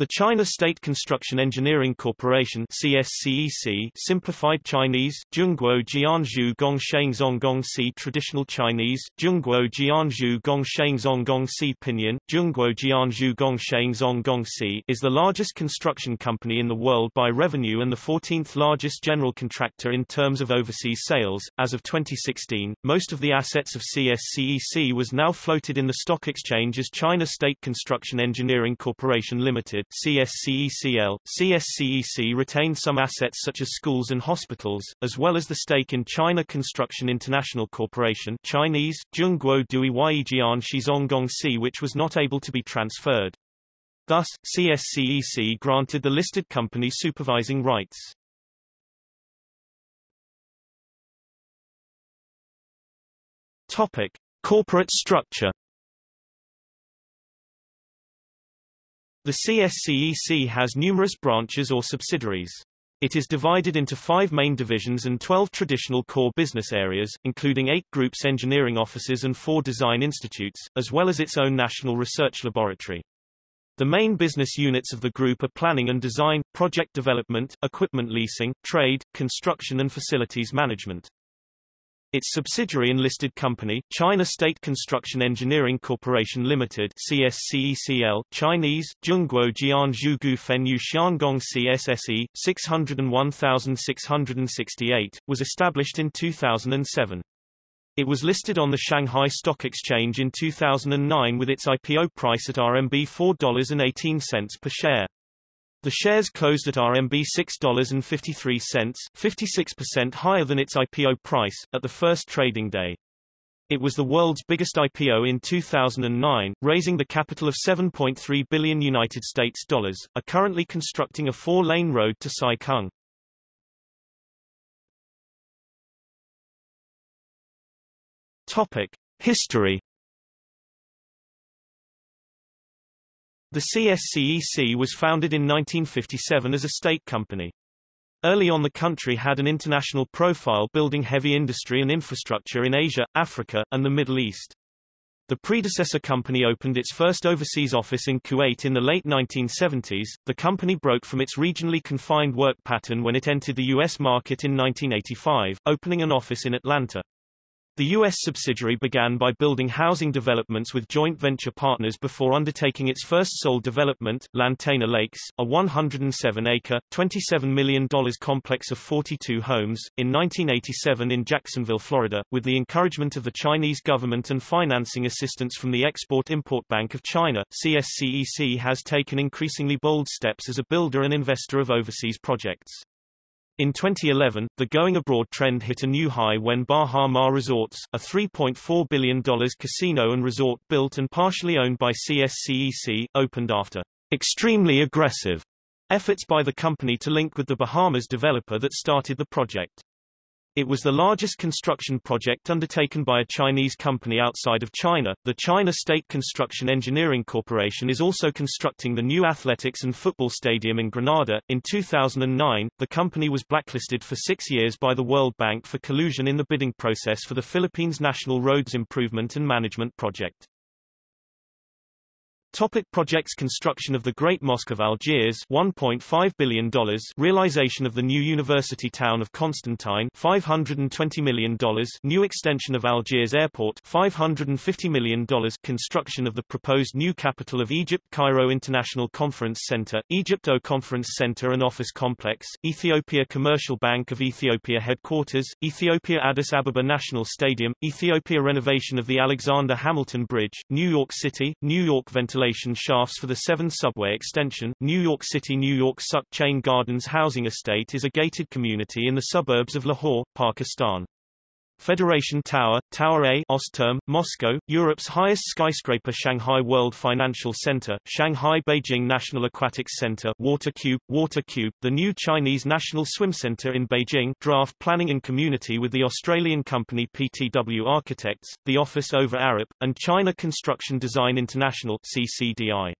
The China State Construction Engineering Corporation CSCEC simplified Chinese, Zhongguo Jianzhu Gongcheng Zonggongsi Traditional Chinese, Zhongguo Jianzhu Gongcheng Zonggongsi Pinyin, Zhongguo Jianzhu Gongcheng Zonggongsi is the largest construction company in the world by revenue and the 14th largest general contractor in terms of overseas sales. As of 2016, most of the assets of CSCEC was now floated in the stock exchange as China State Construction Engineering Corporation Limited CSCECL. CSCEC retained some assets such as schools and hospitals, as well as the stake in China Construction International Corporation Chinese, Zhongguo Dui Yijian which was not able to be transferred. Thus, CSCEC granted the listed company supervising rights. Topic. Corporate structure The CSCEC has numerous branches or subsidiaries. It is divided into five main divisions and 12 traditional core business areas, including eight groups engineering offices and four design institutes, as well as its own national research laboratory. The main business units of the group are planning and design, project development, equipment leasing, trade, construction and facilities management. Its subsidiary and listed company, China State Construction Engineering Corporation Limited CSCECL, Chinese, Zhongguo Jianzhu Gufenyu Xiangong CSSE, 601668, was established in 2007. It was listed on the Shanghai Stock Exchange in 2009 with its IPO price at RMB 4.18 per share. The shares closed at RMB $6.53, 56% higher than its IPO price, at the first trading day. It was the world's biggest IPO in 2009, raising the capital of 7.3 billion United States dollars, are currently constructing a four-lane road to Sai Kung. Topic. History The CSCEC was founded in 1957 as a state company. Early on the country had an international profile building heavy industry and infrastructure in Asia, Africa, and the Middle East. The predecessor company opened its first overseas office in Kuwait in the late 1970s. The company broke from its regionally confined work pattern when it entered the U.S. market in 1985, opening an office in Atlanta. The U.S. subsidiary began by building housing developments with joint venture partners before undertaking its first sole development, Lantana Lakes, a 107-acre, $27 million complex of 42 homes, in 1987 in Jacksonville, Florida, with the encouragement of the Chinese government and financing assistance from the Export-Import Bank of China. CSCEC has taken increasingly bold steps as a builder and investor of overseas projects. In 2011, the going abroad trend hit a new high when Baha Mar Resorts, a $3.4 billion casino and resort built and partially owned by CSCEC, opened after extremely aggressive efforts by the company to link with the Bahamas developer that started the project. It was the largest construction project undertaken by a Chinese company outside of China. The China State Construction Engineering Corporation is also constructing the new athletics and football stadium in Grenada. In 2009, the company was blacklisted for six years by the World Bank for collusion in the bidding process for the Philippines National Roads Improvement and Management Project. Topic projects Construction of the Great Mosque of Algiers $1.5 billion Realization of the new university town of Constantine $520 million New extension of Algiers Airport $550 million Construction of the proposed new capital of Egypt Cairo International Conference Center, Egypto Conference Center and Office Complex, Ethiopia Commercial Bank of Ethiopia Headquarters, Ethiopia Addis Ababa National Stadium, Ethiopia Renovation of the Alexander Hamilton Bridge, New York City, New York Ventilation ventilation shafts for the 7 subway extension. New York City New York Sukh Chayn Gardens Housing Estate is a gated community in the suburbs of Lahore, Pakistan. Federation Tower, Tower A Osterm, Moscow, Europe's highest skyscraper Shanghai World Financial Center, Shanghai Beijing National Aquatics Center Water Cube, Water Cube, the new Chinese National Swim Center in Beijing draft planning and community with the Australian company PTW Architects, the Office Ove Arup, and China Construction Design International CCDI.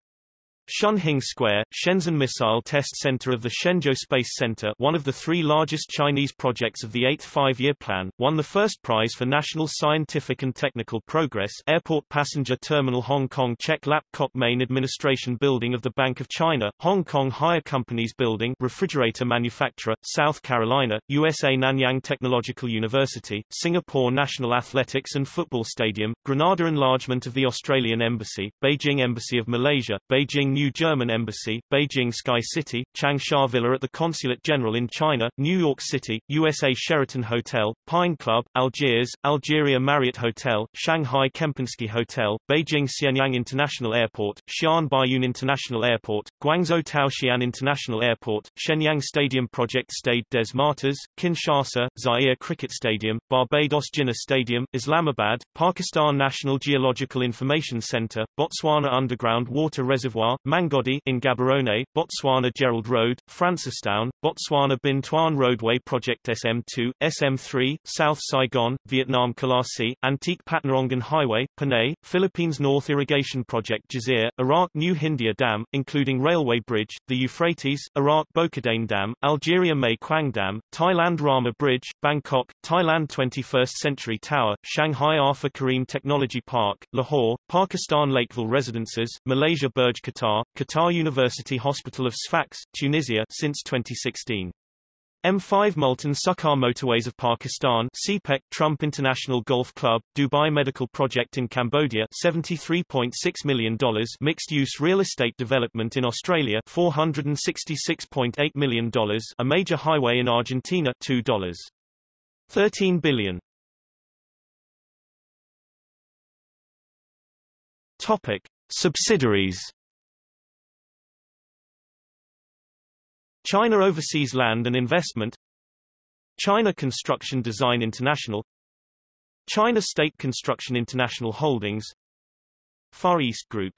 Shunhing Square, Shenzhen Missile Test Center of the Shenzhou Space Center one of the three largest Chinese projects of the Eighth Five-Year Plan, won the first prize for National Scientific and Technical Progress Airport Passenger Terminal Hong Kong Chek Lap Kok Main Administration Building of the Bank of China, Hong Kong Haier Companies Building Refrigerator Manufacturer, South Carolina, USA Nanyang Technological University, Singapore National Athletics and Football Stadium, Grenada Enlargement of the Australian Embassy, Beijing Embassy of Malaysia, Beijing New German Embassy, Beijing Sky City, Changsha Villa at the Consulate General in China, New York City, USA Sheraton Hotel, Pine Club, Algiers, Algeria Marriott Hotel, Shanghai Kempinski Hotel, Beijing Xianyang International Airport, Xi'an Baiyun International Airport, Guangzhou Taoxian International Airport, Shenyang Stadium Project Stade des Martyrs, Kinshasa, Zaire Cricket Stadium, Barbados Jinnah Stadium, Islamabad, Pakistan National Geological Information Center, Botswana Underground Water Reservoir, Mangodi in Gaborone, Botswana Gerald Road, Francistown, Botswana Binh Thuan Roadway Project SM2, SM3, South Saigon, Vietnam Kolasi, Antique Patnarongan Highway, Panay, Philippines North Irrigation Project Jazir, Iraq New Hindia Dam, including railway bridge, the Euphrates, Iraq Bokadane Dam, Algeria Mae Kwang Dam, Thailand Rama Bridge, Bangkok, Thailand 21st Century Tower, Shanghai Arfa Karim Technology Park, Lahore, Pakistan Lakeville Residences, Malaysia Burj Qatar, Qatar University Hospital of Sfax, Tunisia since 2016. M5 Multan Sukkur Motorways of Pakistan CPEC Trump International Golf Club, Dubai Medical Project in Cambodia $73.6 million Mixed-use real estate development in Australia $466.8 million A major highway in Argentina $2. 13 billion. Topic. Subsidiaries China Overseas Land and Investment China Construction Design International China State Construction International Holdings Far East Group